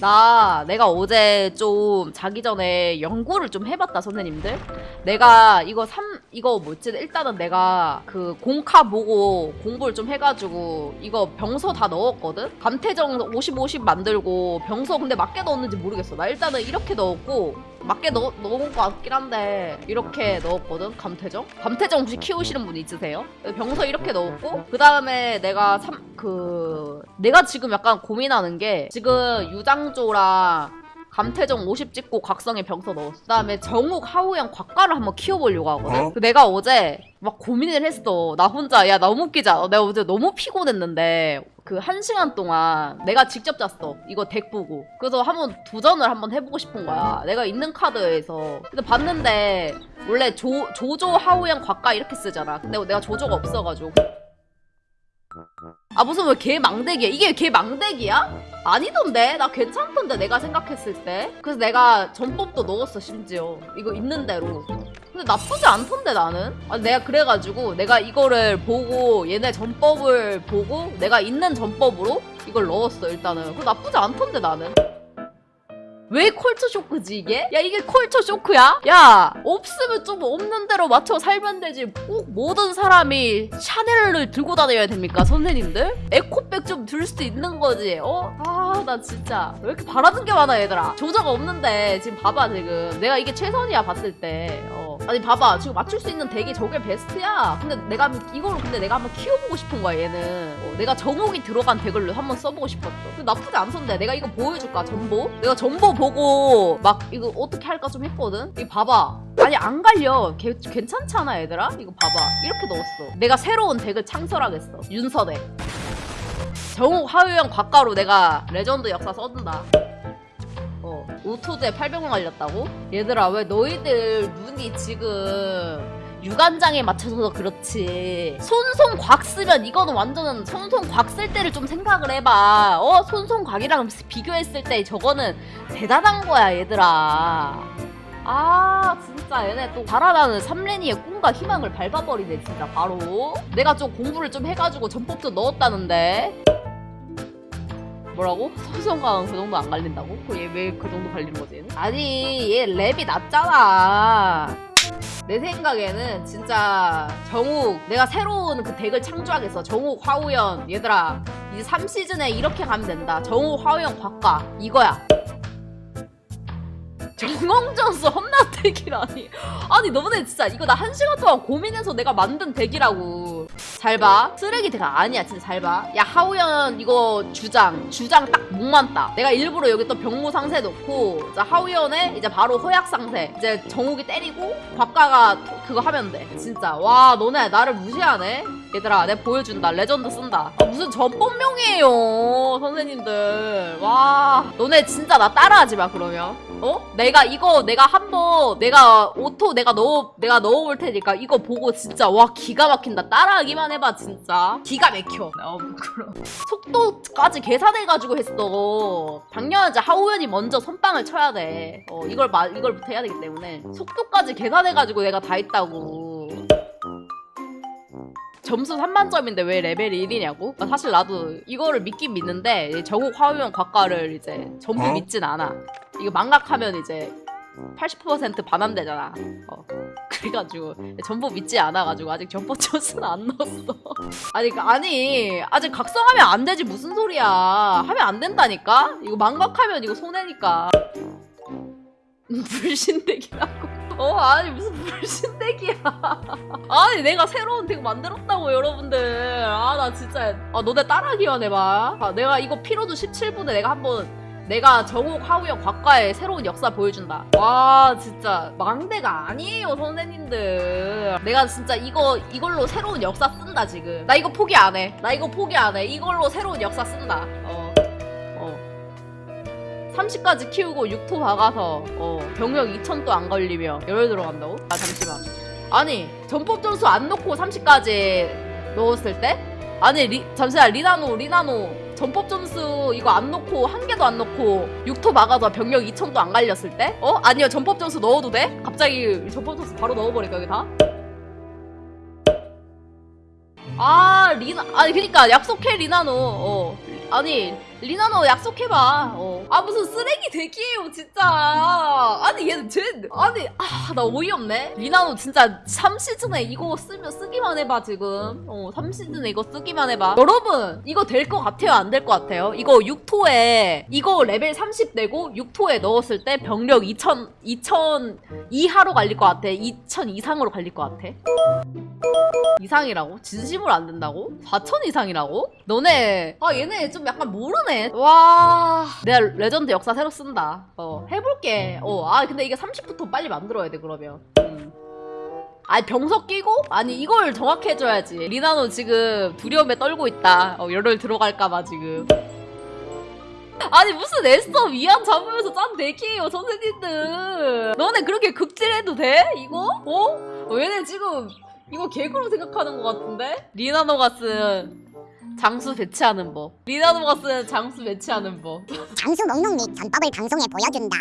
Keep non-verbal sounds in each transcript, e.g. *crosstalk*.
나 내가 어제 좀 자기 전에 연구를 좀 해봤다 선생님들. 내가 이거 삼 이거 뭐지? 일단은 내가 그 공카 보고 공부를 좀 해가지고 이거 병서 다 넣었거든? 감태정 50 50 만들고 병서 근데 맞게 넣었는지 모르겠어. 나 일단은 이렇게 넣었고 맞게 넣, 넣은 것 같긴 한데 이렇게 넣었거든 감태정? 감태정 혹시 키우시는 분 있으세요? 병서 이렇게 넣었고 그 다음에 내가 삼 그 내가 지금 약간 고민하는 게 지금 유장조랑 감태정 50 찍고 각성의 병서 넣었어. 그 다음에 정욱, 하우영, 곽가를 한번 키워보려고 하거든. 어? 그 내가 어제 막 고민을 했어. 나 혼자 야 너무 웃기자. 내가 어제 너무 피곤했는데 그 한 시간 동안 내가 직접 짰어. 이거 덱 보고. 그래서 한번 도전을 한번 해보고 싶은 거야. 내가 있는 카드에서. 근데 봤는데 원래 조, 조조, 하우영, 곽가 이렇게 쓰잖아. 근데 내가 조조가 없어가지고. 아 무슨 왜 개 망대기야? 이게 개 망대기야? 아니던데? 나 괜찮던데 내가 생각했을 때 그래서 내가 전법도 넣었어 심지어 이거 있는 대로 근데 나쁘지 않던데 나는 아 내가 그래가지고 내가 이거를 보고 얘네 전법을 보고 내가 있는 전법으로 이걸 넣었어 일단은 그 나쁘지 않던데 나는 왜 culture shock지 이게? 야 이게 culture shock야? 야 없으면 좀 없는 대로 맞춰 살면 되지 꼭 모든 사람이 샤넬을 들고 다녀야 됩니까 선생님들? 에코백 좀 들수 있는 거지 어? 아 나 진짜 왜 이렇게 바라는 게 많아 얘들아 조조가 없는데 지금 봐봐 지금 내가 이게 최선이야 봤을 때 어. 아니 봐봐. 지금 맞출 수 있는 덱이 저게 베스트야. 근데 내가 이거를 근데 내가 한번 키워보고 싶은 거야 얘는. 어, 내가 정옥이 들어간 덱을 한번 써보고 싶었어. 나쁘지 않던데. 내가 이거 보여줄까 전보? 내가 전보 보고 막 이거 어떻게 할까 좀 했거든? 이 봐봐. 아니 안 갈려. 개- 괜찮잖아 얘들아? 이거 봐봐. 이렇게 넣었어. 내가 새로운 덱을 창설하겠어. 윤서덱. 정욱 하유영 곽가로 내가 레전드 역사 써준다. 어 오토제 800원 갈렸다고? 얘들아 왜 너희들 눈이 지금 유관장에 맞춰서 그렇지? 손손 곽 쓰면 이거는 완전 손손 곽쓸 때를 좀 생각을 해봐. 어 손손 곽이랑 비교했을 때 저거는 대단한 거야 얘들아. 아 진짜. 얘네 또 자라나는 삼레니의 꿈과 희망을 밟아버리네 진짜. 바로. 내가 좀 공부를 좀 해가지고 전법도 넣었다는데 뭐라고? 손손강은 그 정도 안 갈린다고? 얘왜 그 정도 갈리는 거지 얘는? 아니 얘 랩이 낮잖아 내 생각에는 진짜 정욱 내가 새로운 그 덱을 창조하겠어 정욱 화우연 얘들아 이제 3시즌에 이렇게 가면 된다 정욱 화우연 곽가 이거야 정홍전수 험나 덱이라니. 아니 너네 진짜 이거 나 한 시간 동안 고민해서 내가 만든 덱이라고. 잘봐. 쓰레기 덱 아니야 진짜 잘봐 야 하우연 이거 주장 주장 딱 목만 따 내가 일부러 여기 또 병무 상세 자 하우연에 이제 바로 허약 상세. 이제 정욱이 때리고 곽가가 토- 그거 하면 돼. 진짜. 와 너네 나를 무시하네 얘들아 내가 보여준다. 레전드 쓴다. 아, 무슨 전법명이에요 선생님들. 와 너네 진짜 나 따라하지 마 그러면. 어? 내가 이거 내가 한번 내가 오토 내가 넣어 내가 넣어볼 테니까 이거 보고 진짜 와 기가 막힌다. 따라하기만 해봐 진짜. 기가 막혀. 나 부끄러워. 속도까지 계산해가지고 했어. 당연하지. 하후연이 먼저 선빵을 쳐야 돼. 어, 이걸 마, 이걸부터 해야 되기 때문에. 속도까지 계산해가지고 내가 다 했다고 점수 3만 점인데 왜 레벨이 1이냐고? 사실 나도 이거를 믿긴 믿는데 정욱 화우연 곽가를 이제 전부 어? 믿진 않아. 이거 망각하면 이제 80% 반환되잖아. 어. *laughs* 그래가지고 전부 믿지 않아가지고 아직 전보 점수는 안 넣었어. *laughs* 아니 그- 아니 아직 각성하면 안 되지. 무슨 소리야. 하면 안 된다니까? 이거 망각하면 이거 손해니까. *laughs* 불신덱이라고 어 아니 무슨 불신덱이야. *laughs* 아니 내가 새로운 덱 만들었다고 여러분들. 아 나 진짜. 아 너네 따라하기만 해봐. 아, 내가 이거 피로도 17분에 내가 한번 내가 정욱 하우영 곽가의 새로운 역사 보여준다. 와 진짜. 망대가 아니에요 선생님들. 내가 진짜 이거 이걸로 새로운 역사 쓴다 지금. 나 이거 포기 안해나 이거 포기 안해. 이걸로 새로운 역사 쓴다. 어 어. 30까지 키우고 6토 박아서 어, 병력 2000도 안 걸리며 열흘 들어간다고? 아 잠시만 아니 전법 점수 안 넣고 30까지 넣었을 때? 아니 리, 잠시만 리나노 리나노 전법 점수 이거 안 넣고 한 개도 안 넣고 6토 막아서 병력 2000도 안 갈렸을 때? 어? 아니요 전법 점수 넣어도 돼? 갑자기 전법 점수 바로 넣어버릴까 여기 다? 아 리나 아니 그니까 약속해 리나노 어 아니 리나노 약속해봐. 어. 아 무슨 쓰레기 대기예요 진짜. 아니 얘는 쟤 아니 아 나 어이없네. 리나노 진짜 3시즌에 이거 쓰면 쓰기만 해봐 지금. 어 3시즌에 이거 쓰기만 해봐. 여러분 이거 될 것 같아요 안 될 것 같아요? 이거 6토에 이거 레벨 30 되고 6토에 넣었을 때 병력 2000 2000 이하로 갈릴 것 같아. 2000 이상으로 갈릴 것 같아. 이상이라고? 진심으로 안 된다고? 4천 이상이라고? 너네 아 얘네 좀 약간 모르네 와 내가 레전드 역사 새로 쓴다 어 해볼게 어아 근데 이게 30부터 빨리 만들어야 돼 그러면 음. 아니 병석 끼고? 아니 이걸 정확히 해줘야지 리나노 지금 두려움에 떨고 있다 어 열흘 들어갈까봐 지금 아니 무슨 애써 위안 잡으면서 짠 대기예요 선생님들 너네 그렇게 극질해도 돼? 이거? 어? 어, 얘네 지금 이거 개그로 생각하는 것 같은데? 리나노가 쓴 장수 배치하는 법 리나노가 쓴 장수 배치하는 법 장수 목록 및 전법을 방송에 보여준다.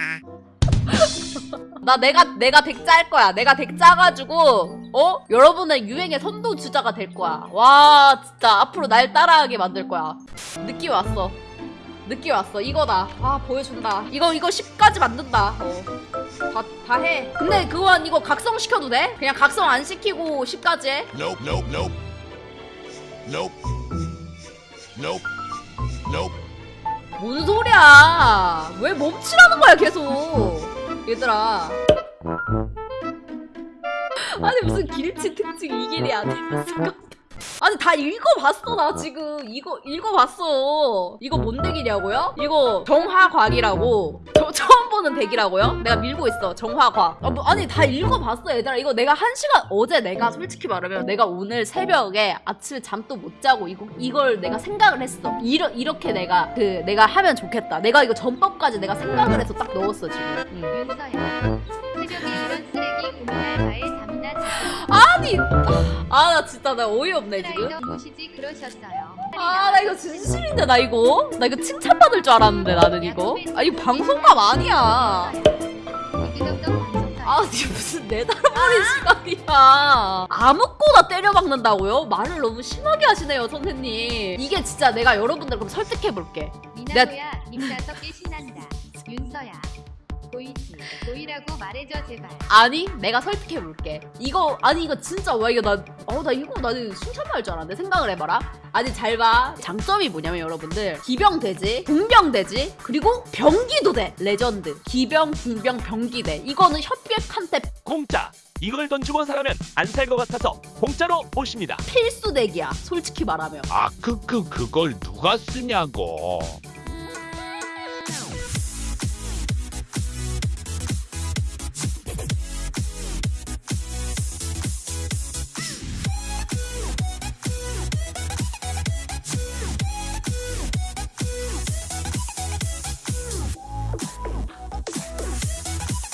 *laughs* 나 내가 내가 deck 짤 거야. 내가 deck 짜 가지고 어 여러분의 유행의 선도 주자가 될 거야. 와 진짜 앞으로 날 따라하게 만들 거야. 느낌 왔어. 느낌 왔어. 이거다. 아 보여준다. 이거 이거 10까지 만든다. 어. 다, 다 해. 근데 그건 이거 각성 시켜도 돼? 그냥 각성 안 시키고 10까지 해? Nope, nope, nope. Nope. Nope. Nope. 뭔 소리야? 왜 멈추라는 거야 계속? 얘들아. *laughs* 아니 무슨 길치 특징 이 길이 아니면 아니 다 읽어봤어 나 지금 이거 읽어봤어 이거 뭔 덱이냐고요? 이거 정화곽이라고 저, 보는 덱이라고요? 내가 밀고 있어 정화곽 아, 뭐, 아니 다 읽어봤어 얘들아. 이거 내가 한 시간 어제 내가 솔직히 말하면 내가 오늘 새벽에 아침에 잠도 못 자고 이거, 이걸 내가 생각을 했어. 이러, 이렇게 내가 그 내가 하면 좋겠다. 내가 이거 전법까지 내가 생각을 해서 딱 넣었어 지금. 응. 윤서야 새벽에 이런 쓰레기 아니 아 나 진짜 나 어이없네 지금. 아 나 이거 진심인데 나 이거? 나 이거 칭찬받을 줄 알았는데 나는 이거? 아 이거 방송감 아니야. 아 이게 무슨 내달아버린 시간이야. 아무거나 때려박는다고요? 말을 너무 심하게 하시네요 선생님. 이게 진짜 내가 여러분들 그럼 설득해볼게. 미나토야 입 다섯 개 신난다. 윤서야 보이지 보이라고 말해줘 제발. 아니 내가 설득해볼게. 이거 아니 이거 진짜 와 이거 나어나 이거 나는 칭찬받을 줄 알았는데 생각을 해봐라. 아니 잘 봐. 장점이 뭐냐면 여러분들 기병 되지 궁병 되지 그리고 병기도 돼. 레전드. 기병 궁병 병기 돼. 이거는 협객한테 공짜. 이걸 돈 주고 사라면 안 살 것 같아서 공짜로 모십니다. 필수 deck이야 솔직히 말하면. 아, 그, 그, 그걸 누가 쓰냐고.